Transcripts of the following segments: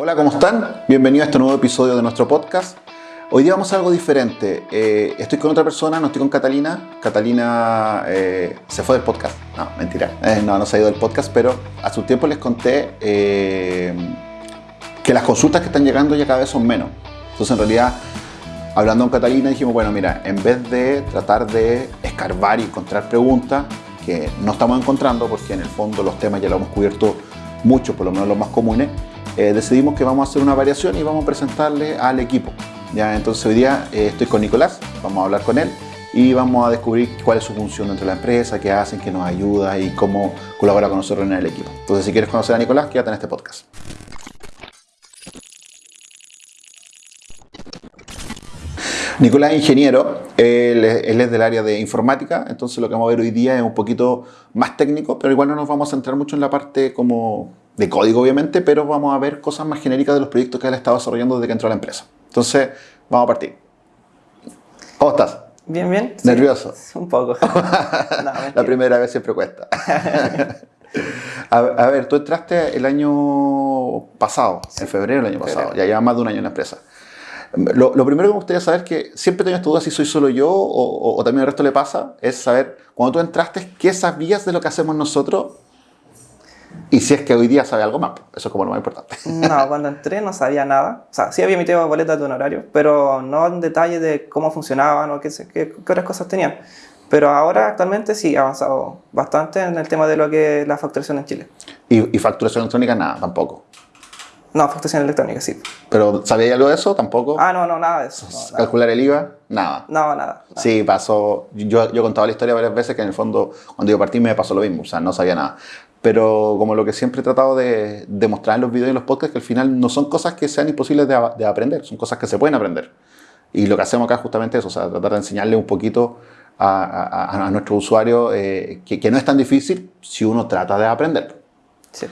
Hola, ¿cómo están? Bienvenidos a este nuevo episodio de nuestro podcast. Hoy día vamos a algo diferente. Eh, estoy con otra persona, no estoy con Catalina. Catalina eh, se fue del podcast. No, mentira. Eh, no, no se ha ido del podcast, pero hace un tiempo les conté que las consultas que están llegando ya cada vez son menos. Entonces, en realidad, hablando con Catalina, dijimos, bueno, mira, en vez de tratar de escarbar y encontrar preguntas que no estamos encontrando, porque en el fondo los temas ya los hemos cubierto mucho, por lo menos los más comunes, decidimos que vamos a hacer una variación y vamos a presentarle al equipo. Ya, entonces hoy día eh, estoy con Nicolás, vamos a hablar con él y vamos a descubrir cuál es su función dentro de la empresa, qué hacen, qué nos ayuda y cómo colabora con nosotros en el equipo. Entonces si quieres conocer a Nicolás, quédate en este podcast. Nicolás es ingeniero, él, es del área de informática, entonces lo que vamos a ver hoy día es un poquito más técnico, pero igual no nos vamos a centrar mucho en la parte como de código obviamente, pero vamos a ver cosas más genéricas de los proyectos que él ha estado desarrollando desde que entró a la empresa. Entonces, vamos a partir. ¿Cómo estás? Bien, bien. ¿Nervioso? un poco. la primera vez siempre cuesta. a, ver, tú entraste el año pasado, en febrero del año pasado, ya lleva más de un año en la empresa. Lo, primero que me gustaría saber que siempre tengo esta duda si soy solo yo o, o, también el resto le pasa, es saber, cuando tú entraste, ¿qué sabías de lo que hacemos nosotros y si es que hoy día sabe algo más, eso es como lo más importante. No, cuando entré no sabía nada. O sea, sí había emitido boletas de honorario, pero no en detalle de cómo funcionaban o qué, qué, otras cosas tenían. Pero ahora actualmente sí ha avanzado bastante en el tema de lo que es la facturación en Chile. ¿Y, y facturación electrónica nada, tampoco? No, facturación electrónica, sí. ¿Pero sabía algo de eso? ¿Tampoco? Ah, no, no, nada de eso. ¿Calcular el IVA? Nada. No, nada, Sí, pasó. Yo, yo he contado la historia varias veces que en el fondo, cuando yo partí, me pasó lo mismo. O sea, no sabía nada. Pero como lo que siempre he tratado de demostrar en los videos y en los podcasts, que al final no son cosas que sean imposibles de, de aprender, son cosas que se pueden aprender. Y lo que hacemos acá es justamente eso, o sea, tratar de enseñarle un poquito a, a, a nuestro usuario eh, que, que, no es tan difícil si uno trata de aprender. Sí.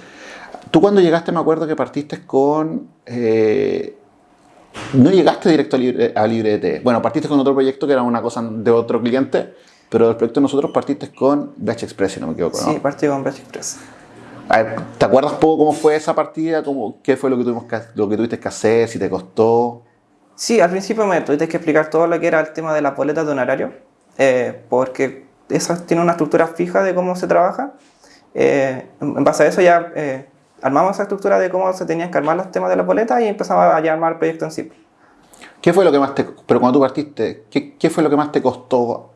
Tú cuando llegaste me acuerdo que partiste con... Eh, no llegaste directo a, Libre, a LibreT. Bueno, partiste con otro proyecto que era una cosa de otro cliente, pero del proyecto nosotros partiste con Batch Express, si no me equivoco, ¿no? Sí, partí con Batch Express. A ver, ¿te acuerdas poco cómo fue esa partida? ¿Cómo, ¿Qué fue lo que, tuvimos que, lo que tuviste que hacer? ¿Si te costó? Sí, al principio me tuviste que explicar todo lo que era el tema de las boletas de honorario, eh, porque eso tiene una estructura fija de cómo se trabaja. Eh, en base a eso ya eh, armamos esa estructura de cómo se tenían que armar los temas de la boleta y empezamos a llamar el proyecto en sí. ¿Qué fue lo que más te, pero cuando tú partiste, ¿qué, qué fue lo que más te costó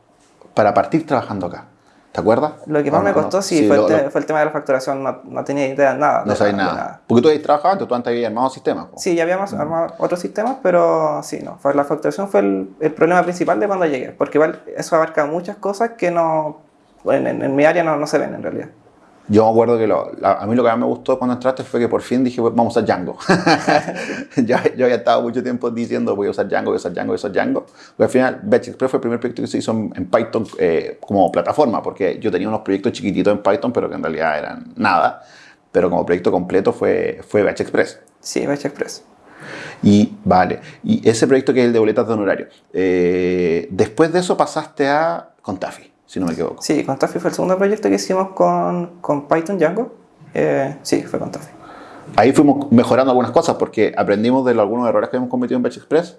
para partir trabajando acá? ¿Te acuerdas? Lo que más me costó, sí, fue, el fue, el tema de la facturación. No, no tenía idea de nada. No sabías nada. nada. Porque tú habías trabajado antes, tú antes habías armado sistemas. Sí, ya habíamos mm. armado otros sistemas, pero sí, no. La facturación fue el, el, problema principal de cuando llegué. Porque igual eso abarca muchas cosas que no, en, en, en mi área no, no se ven en realidad. Yo me acuerdo que lo, a mí lo que más me gustó cuando entraste fue que por fin dije, pues, vamos a usar Django. ya, yo había estado mucho tiempo diciendo, voy a usar Django, voy a usar Django, voy a usar Django. Pero al final, Batch Express fue el primer proyecto que se hizo en, Python eh, como plataforma, porque yo tenía unos proyectos chiquititos en Python, pero que en realidad eran nada. Pero como proyecto completo fue, fue Batch Express. Sí, Batch Express. Y vale, y ese proyecto que es el de boletas de honorario, eh, después de eso pasaste a Contafi si no me equivoco. Sí, con Taffy fue el segundo proyecto que hicimos con, con Python Django. Eh, sí, fue con Taffy. Ahí fuimos mejorando algunas cosas porque aprendimos de algunos errores que hemos cometido en Batch Express.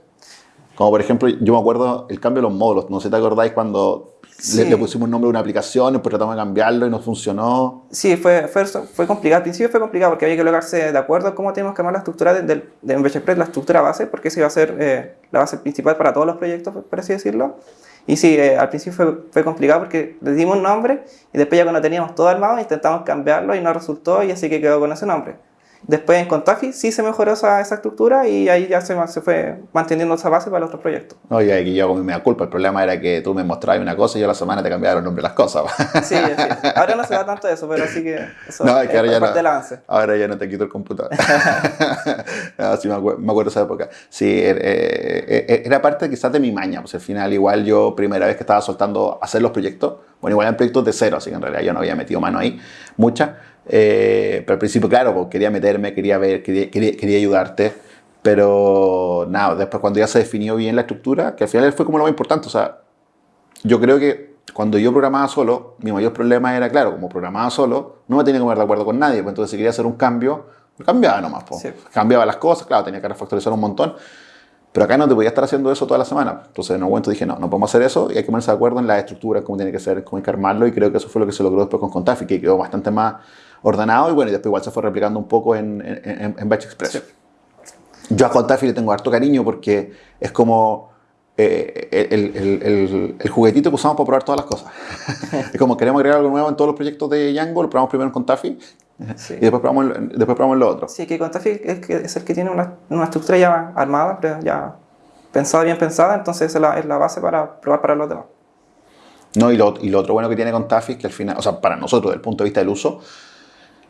Como por ejemplo, yo me acuerdo el cambio de los módulos. No sé si te acordáis cuando sí. le, le, pusimos nombre a una aplicación, después tratamos de cambiarlo y no funcionó. Sí, fue, fue, fue, complicado. Al principio fue complicado porque había que lograrse de acuerdo a cómo teníamos que armar la estructura de, de, de Batch Express, la estructura base, porque esa iba a ser eh, la base principal para todos los proyectos, por así decirlo. Y sí, eh, al principio fue, fue, complicado porque le dimos un nombre y después ya cuando teníamos todo armado intentamos cambiarlo y no resultó y así que quedó con ese nombre. Después en Contafi sí se mejoró esa, esa estructura y ahí ya se, se, fue manteniendo esa base para los otros proyectos. Oye, aquí yo con mi culpa. El problema era que tú me mostrabas una cosa y yo a la semana te cambiaba el nombre de las cosas. Sí, sí. Ahora no se da tanto eso, pero sí que eso no, es que ahora, ya no, avance. ahora ya no te quito el computador. no, sí, me, acuerdo, me acuerdo esa época. Sí, eh, eh, eh, era parte quizás de mi maña. Pues al final, igual yo, primera vez que estaba soltando hacer los proyectos, bueno, igual eran proyectos de cero, así que en realidad yo no había metido mano ahí, muchas. Eh, pero al principio, claro, pues, quería meterme, quería ver, quería, quería, quería, ayudarte. Pero nada, después cuando ya se definió bien la estructura, que al final fue como lo más importante. O sea, yo creo que cuando yo programaba solo, mi mayor problema era, claro, como programaba solo, no me tenía que poner de acuerdo con nadie. Pues entonces, si quería hacer un cambio, cambiaba nomás. po. Sí. Cambiaba las cosas, claro, tenía que refactorizar un montón. Pero acá no te podía estar haciendo eso toda la semana. Entonces, en un momento dije, no, no podemos hacer eso y hay que ponerse de acuerdo en la estructura, cómo tiene que ser, cómo hay que armarlo. Y creo que eso fue lo que se logró después con Contafi, que quedó bastante más ordenado y bueno, y después igual se fue replicando un poco en, en, en- Batch Express. Sí. Yo a Contafi le tengo harto cariño porque es como eh, el, el- el- el juguetito que usamos para probar todas las cosas. es como queremos agregar algo nuevo en todos los proyectos de Django, lo probamos primero en Contafi Sí. y después probamos, después probamos lo otro. Sí, que Contafi es, que es el que tiene una, una estructura ya armada, ya pensada, bien pensada, entonces esa es la, es la base para probar para los demás. No, y, lo, y lo otro bueno que tiene Contafi es que al final, o sea, para nosotros, desde el punto de vista del uso,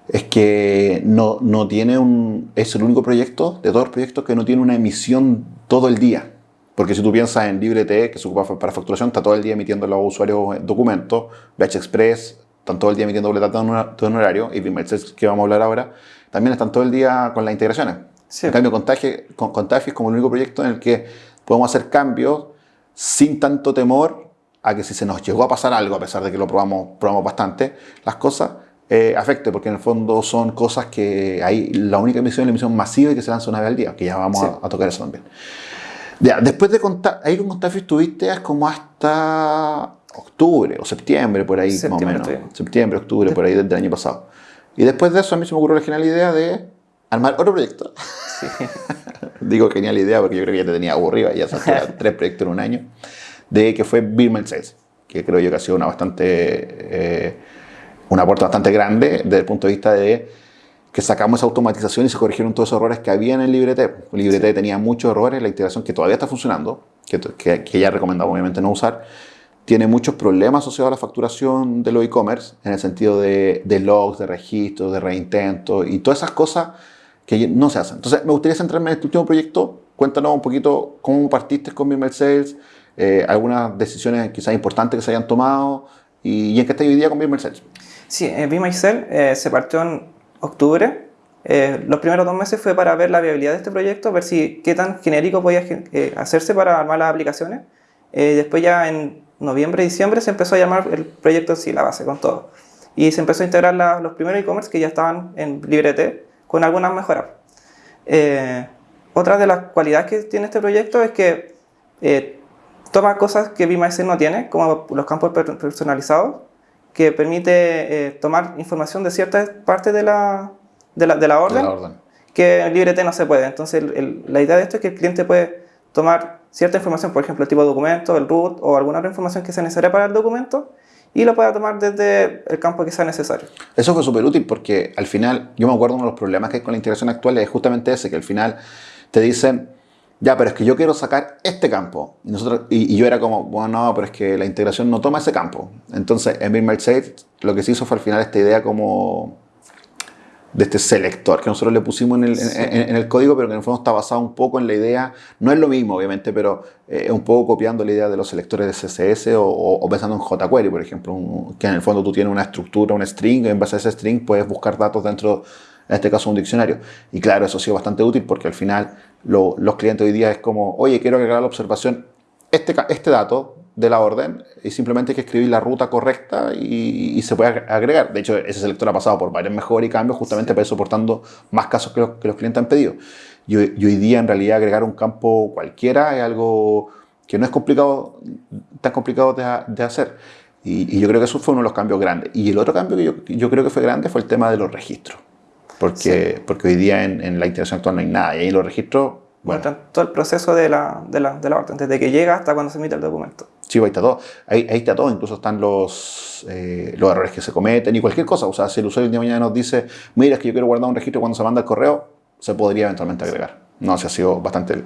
es que no, no tiene un. Es el único proyecto de todos los proyectos que no tiene una emisión todo el día. Porque si tú piensas en LibreT, que se ocupa para facturación, está todo el día emitiendo a los usuarios documentos, Batch Express, están todo el día emitiendo boletas de de honorario, y Bimerces, que vamos a hablar ahora, también están todo el día con las integraciones. Sí. En cambio, Contafi, con, Contafi es como el único proyecto en el que podemos hacer cambios sin tanto temor a que si se nos llegó a pasar algo, a pesar de que lo probamos, probamos bastante, las cosas eh, afecte, porque en el fondo son cosas que hay, la única emisión es la emisión masiva y que se lanza una vez al día, que ya vamos Sí. a, a tocar eso también. Ya, después de contar, ahí con Contafi estuviste es como hasta octubre o septiembre, por ahí Septiembre más o menos. Septiembre, octubre, por ahí desde el año pasado. Y después de eso a mí se me ocurrió la genial idea de armar otro proyecto. Sí. Digo genial idea porque yo creo que ya te tenía aburrido, ya hacía tres proyectos en un año, de que fue Birman 6, que creo yo que ha sido una bastante, eh, un aporte bastante grande desde el punto de vista de que sacamos esa automatización y se corrigieron todos esos errores que había en el LibreT. El LibreT tenía muchos errores, la integración que todavía está funcionando, que, que, que ya recomendamos obviamente no usar, tiene muchos problemas asociados a la facturación de los e-commerce, en el sentido de, de logs, de registros, de reintentos y todas esas cosas que no se hacen. Entonces, me gustaría centrarme en este último proyecto. Cuéntanos un poquito cómo partiste con Mimel Sales, eh, algunas decisiones quizás importantes que se hayan tomado y, y en qué está hoy día con Mimel Sales. Sí, eh, Be Myself eh, se partió en octubre. Eh, los primeros dos meses fue para ver la viabilidad de este proyecto, ver si qué tan genérico podía eh, hacerse para armar las aplicaciones. Eh, después ya en noviembre, diciembre se empezó a llamar el proyecto sí, la base, con todo. Y se empezó a integrar la- los primeros e-commerce que ya estaban en LibreT con algunas mejoras. Eh, otra de las cualidades que tiene este proyecto es que toma cosas que VMySell no tiene, como los campos per- personalizados, que permite eh, tomar información de ciertas partes de la, de la, de la De orden, la orden. que en LibreT no se puede. Entonces, el- el- la idea de esto es que el cliente puede tomar cierta información, por ejemplo, el tipo de documento, el root o alguna otra información que sea necesaria para el documento, y lo pueda tomar desde el campo que sea necesario. Eso fue súper útil porque al final, yo me acuerdo uno de los problemas que hay con la integración actual es justamente ese, que al final te dicen, ya, pero es que yo quiero sacar este campo. Y, nosotros, y, y yo era como, bueno, no, pero es que la integración no toma ese campo. Entonces, en Save, lo que se hizo fue al final esta idea como de este selector que nosotros le pusimos en el, en- en- en el código, pero que en el fondo está basado un poco en la idea, no es lo mismo obviamente, pero eh, es un poco copiando la idea de los selectores de CSS o, o- o pensando en jQuery, por ejemplo, un- que en el fondo tú tienes una estructura, un string, y en base a ese string puedes buscar datos dentro, en este caso, un diccionario. Y claro, eso ha sido bastante útil porque al final lo- los clientes hoy día es como, oye, quiero agregar a la observación este, este dato de la orden y simplemente hay que escribir la ruta correcta y, y se puede ag- agregar. De hecho, ese selector ha pasado por varias mejoras y cambios justamente para ir soportando más casos que los, que los clientes han pedido. Y, hoy- y hoy día, en realidad, agregar un campo cualquiera es algo que no es complicado, tan complicado de, de hacer. Y, y yo creo que eso fue uno de los cambios grandes. Y el otro cambio que yo, yo creo que fue grande fue el tema de los registros. Porque, porque hoy día en, en la integración actual no hay nada. Y ahí los registros, bueno, Muestran todo el proceso de la, de, la, de la orden, desde que llega hasta cuando se emite el documento. Sí, ahí está todo. Ahí, ahí está todo. Incluso están los, eh, los errores que se cometen y cualquier cosa. O sea, si el usuario el día de mañana nos dice, mira, es que yo quiero guardar un registro cuando se manda el correo, se podría eventualmente agregar. No, se ha sido bastante...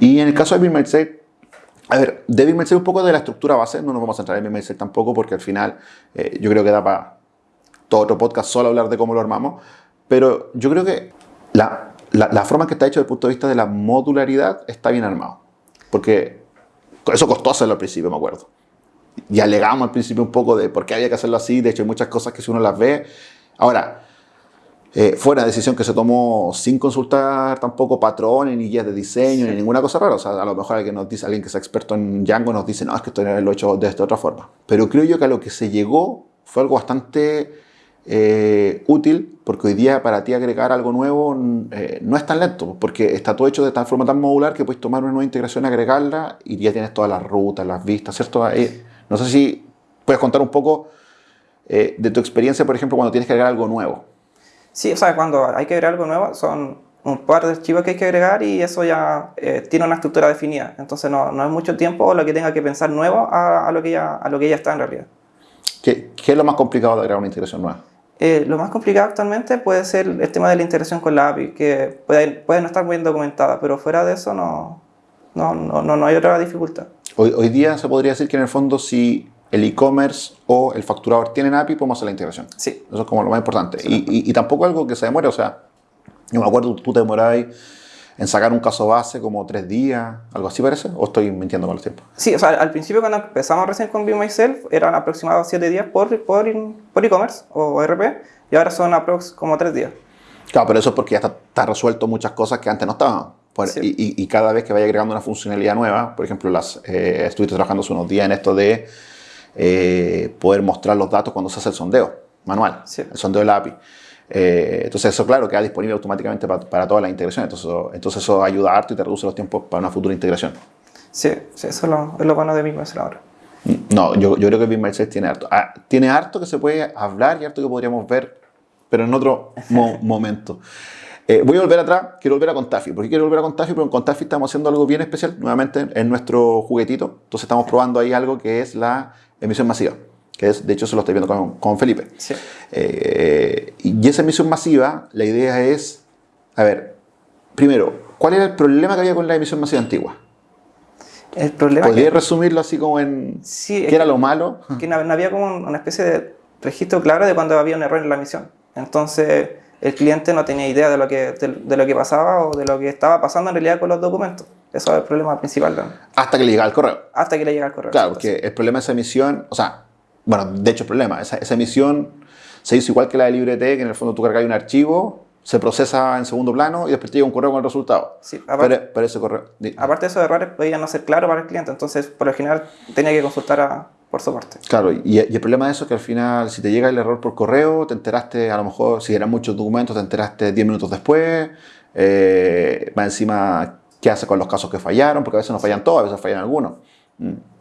Y en el caso de Save, a ver, de Save un poco de la estructura base, no nos vamos a centrar en Save tampoco, porque al final eh, yo creo que da para todo otro podcast solo hablar de cómo lo armamos. Pero yo creo que la, la, la forma en que está hecho desde el punto de vista de la modularidad está bien armado. Porque eso costó hacerlo al principio, me acuerdo. Y alegamos al principio un poco de por qué había que hacerlo así. De hecho, hay muchas cosas que si uno las ve. Ahora, eh, fue una decisión que se tomó sin consultar tampoco patrones, ni guías de diseño, ni ninguna cosa rara. O sea, a lo mejor alguien, nos dice, alguien que sea experto en Django nos dice, no, es que esto lo he hecho de esta otra forma. Pero creo yo que a lo que se llegó fue algo bastante eh, útil porque hoy día para ti agregar algo nuevo eh, no es tan lento, porque está todo hecho de tal forma tan modular que puedes tomar una nueva integración, agregarla y ya tienes todas las rutas, las vistas, ¿cierto? no sé si puedes contar un poco eh, de tu experiencia, por ejemplo, cuando tienes que agregar algo nuevo. Sí, o sea, cuando hay que agregar algo nuevo son un par de archivos que hay que agregar y eso ya tiene una estructura definida. Entonces no, no, es mucho tiempo lo que tenga que pensar nuevo a, a, lo que ya, a lo que ya está en realidad. ¿Qué, ¿Qué, es lo más complicado de agregar una integración nueva? Eh, lo más complicado actualmente puede ser el tema de la integración con la API, que puede, puede no estar muy bien documentada, pero fuera de eso no, no, no, no hay otra dificultad. Hoy, hoy, día se podría decir que en el fondo si el e-commerce o el facturador tienen API, podemos hacer la integración. Sí. Eso es como lo más importante. Y, y, y, tampoco algo que se demore, o sea, yo me acuerdo, tú te demorabas en sacar un caso base como tres días, algo así parece, o estoy mintiendo con el tiempo. Sí, o sea, al principio cuando empezamos recién con Be Myself eran aproximadamente siete días por por e-commerce o RP y ahora son aprox como tres días. Claro, pero eso es porque ya está, está resuelto muchas cosas que antes no estaban. Por, sí. y, y, cada vez que vaya agregando una funcionalidad nueva, por ejemplo, las, eh, estuviste trabajando hace unos días en esto de eh, poder mostrar los datos cuando se hace el sondeo manual, sí. el sondeo de la API. Eh, entonces eso, claro, queda disponible automáticamente para, para todas las integraciones. Entonces, entonces eso ayuda harto y te reduce los tiempos para una futura integración. Sí, sí eso es lo, es lo bueno de BigMySell ahora. No, yo, yo creo que BigMySell tiene harto. Ah, tiene harto que se puede hablar y harto que podríamos ver, pero en otro mo momento. Eh, voy a volver atrás, quiero volver a Contafi. ¿Por qué quiero volver a Contafi? Porque en Contafi estamos haciendo algo bien especial, nuevamente en nuestro juguetito. Entonces estamos probando ahí algo que es la emisión masiva que es, de hecho se lo estoy viendo con, con Felipe. Sí. Eh, y esa emisión masiva, la idea es, a ver, primero, ¿cuál era el problema que había con la emisión masiva antigua? El problema ¿Podrías que, resumirlo así como en sí, qué era lo malo? Que no, había como una especie de registro claro de cuando había un error en la emisión. Entonces el cliente no tenía idea de lo que, de, de, lo que pasaba o de lo que estaba pasando en realidad con los documentos. Eso es el problema principal. ¿no? Hasta que le llega el correo. Hasta que le llega el correo. Claro, porque el problema de esa emisión, o sea, bueno, de hecho el problema, esa, esa emisión se hizo igual que la de LibreT, que en el fondo tú cargas un archivo, se procesa en segundo plano y después te llega un correo con el resultado. Sí, aparte, pero, pero ese correo... Aparte de esos errores podían no ser claros para el cliente, entonces por lo general tenía que consultar a, por soporte. Claro, y, y, el problema de eso es que al final si te llega el error por correo, te enteraste a lo mejor, si eran muchos documentos, te enteraste 10 minutos después, eh, va encima qué hace con los casos que fallaron, porque a veces no fallan todos, a veces fallan algunos.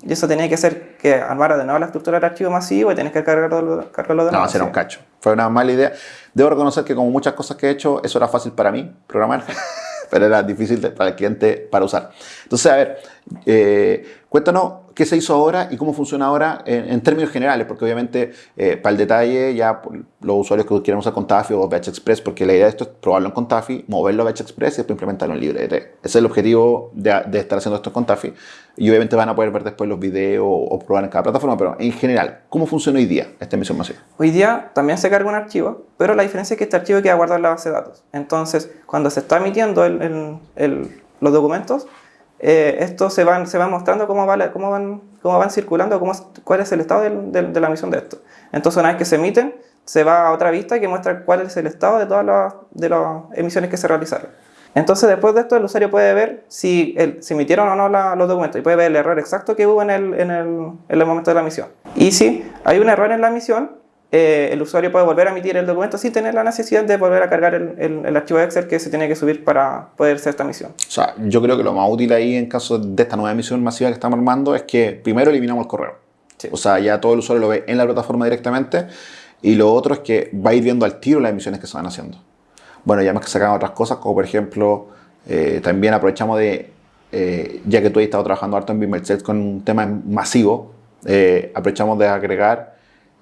Y eso tenía que hacer que armara de nuevo la estructura del archivo masivo y tenés que cargarlo, cargarlo de nuevo. No, era un cacho. Fue una mala idea. Debo reconocer que como muchas cosas que he hecho, eso era fácil para mí, programar, pero era difícil para el cliente para usar. Entonces, a ver, eh, cuéntanos qué se hizo ahora y cómo funciona ahora en, en términos generales, porque obviamente eh, para el detalle ya los usuarios que quieran usar Contafi o Batch Express, porque la idea de esto es probarlo en Contafi, moverlo a Batch Express y después implementarlo en LibreT. Ese es el objetivo de, de, estar haciendo esto en Contafi y obviamente van a poder ver después los videos o probar en cada plataforma, pero en general, ¿cómo funciona hoy día esta emisión masiva? Hoy día también se carga un archivo, pero la diferencia es que este archivo queda guardado en la base de datos. Entonces, cuando se está emitiendo el, el, el, los documentos, eh, esto se se van mostrando cómo, va, cómo, van, cómo van circulando, cuál es el estado de, la emisión de esto. Entonces, una vez que se emiten, se va a otra vista que muestra cuál es el estado de todas las, emisiones que se realizaron. Entonces, después de esto, el usuario puede ver si se emitieron o no la, los documentos y puede ver el error exacto que hubo en el, en, el, en el momento de la emisión. Y si hay un error en la emisión, eh, el usuario puede volver a emitir el documento sin tener la necesidad de volver a cargar el, el, el, archivo de Excel que se tiene que subir para poder hacer esta emisión. O sea, yo creo que lo más útil ahí en caso de esta nueva emisión masiva que estamos armando es que primero eliminamos el correo. Sí. O sea, ya todo el usuario lo ve en la plataforma directamente y lo otro es que va a ir viendo al tiro las emisiones que se van haciendo. Bueno, ya más que sacan otras cosas, como por ejemplo, eh, también aprovechamos de, eh, ya que tú has estado trabajando harto en Bimerset con un tema masivo, eh, aprovechamos de agregar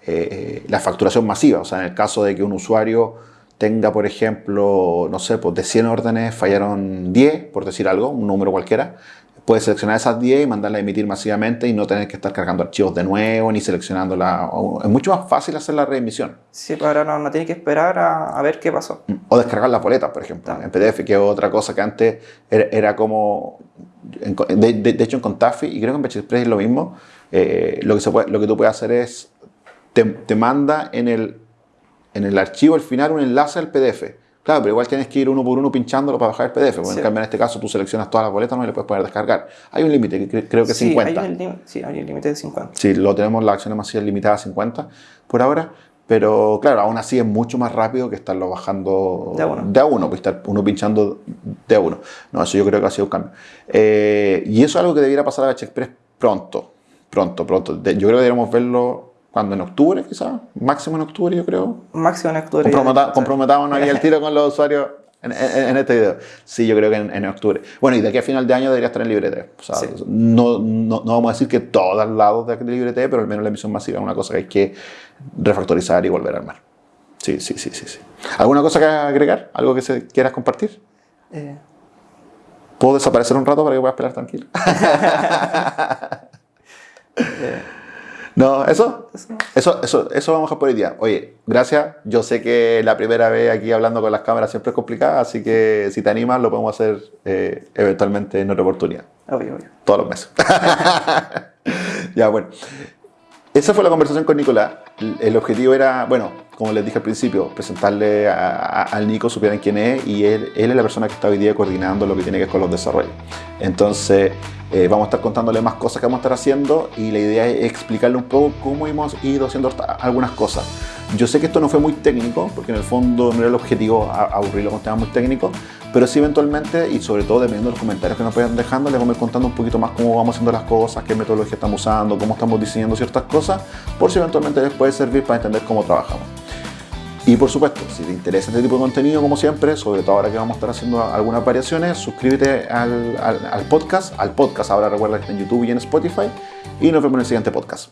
eh, la facturación masiva. O sea, en el caso de que un usuario tenga, por ejemplo, no sé, pues de 100 órdenes fallaron 10, por decir algo, un número cualquiera, puede seleccionar esas 10 y mandarla a emitir masivamente y no tener que estar cargando archivos de nuevo ni seleccionándola. Es mucho más fácil hacer la reemisión. Sí, pero ahora no, no tiene que esperar a, a, ver qué pasó. O descargar las boletas, por ejemplo, en PDF, que es otra cosa que antes era, era como... De, de, de, hecho, en Contafi, y creo que en Express es lo mismo, eh, lo, que se puede, lo que tú puedes hacer es te, te, manda en el, en el archivo al final un enlace al PDF. Claro, pero igual tienes que ir uno por uno pinchándolo para bajar el PDF. Sí. en cambio, en este caso, tú seleccionas todas las boletas ¿no? y le puedes poner descargar. Hay un límite, que creo que es sí, 50. Hay un sí, hay un límite de 50. Sí, lo tenemos, las acciones masivas limitadas a 50 por ahora. Pero claro, aún así es mucho más rápido que estarlo bajando De a uno. de a uno, que estar uno pinchando de a uno. No, eso yo creo que ha sido un cambio. Eh, y eso es algo que debiera pasar a Express pronto, pronto, pronto. Yo creo que deberíamos verlo cuando en octubre, quizás, máximo en octubre, yo creo. Máximo en octubre. Comprometa- comprometámonos ahí el tiro con los usuarios en, en- en este video. Sí, yo creo que en, en octubre. Bueno, y de aquí a final de año debería estar en Libre O sea, Sí. no, no, no vamos a decir que todos lados de Libre pero al menos la emisión masiva es una cosa que hay que refactorizar y volver a armar. Sí, sí, sí, sí. sí. ¿Alguna cosa que agregar? ¿Algo que se, quieras compartir? Eh, ¿Puedo desaparecer un rato para que puedas esperar tranquilo? no, ¿eso? eso. Eso, eso, vamos a por hoy día. Oye, gracias. Yo sé que la primera vez aquí hablando con las cámaras siempre es complicada, así que si te animas lo podemos hacer eh, eventualmente en otra oportunidad. Obvio, obvio. Todos los meses. ya, bueno. Esa fue la conversación con Nicolás. El objetivo era, bueno, como les dije al principio, presentarle al Nico, supieran quién es, y él, él es la persona que está hoy día coordinando lo que tiene que ver con los desarrollos. Entonces, eh, vamos a estar contándole más cosas que vamos a estar haciendo y la idea es explicarle un poco cómo hemos ido haciendo algunas cosas. Yo sé que esto no fue muy técnico, porque en el fondo no era el objetivo aburrirlo con temas muy técnicos, pero sí eventualmente, y sobre todo dependiendo de los comentarios que nos vayan dejando, les vamos a ir contando un poquito más cómo vamos haciendo las cosas, qué metodología estamos usando, cómo estamos diseñando ciertas cosas, por si eventualmente les servir para entender cómo trabajamos. Y por supuesto, si te interesa este tipo de contenido, como siempre, sobre todo ahora que vamos a estar haciendo algunas variaciones, suscríbete al, al- al podcast, al podcast, ahora recuerda que está en YouTube y en Spotify, y nos vemos en el siguiente podcast.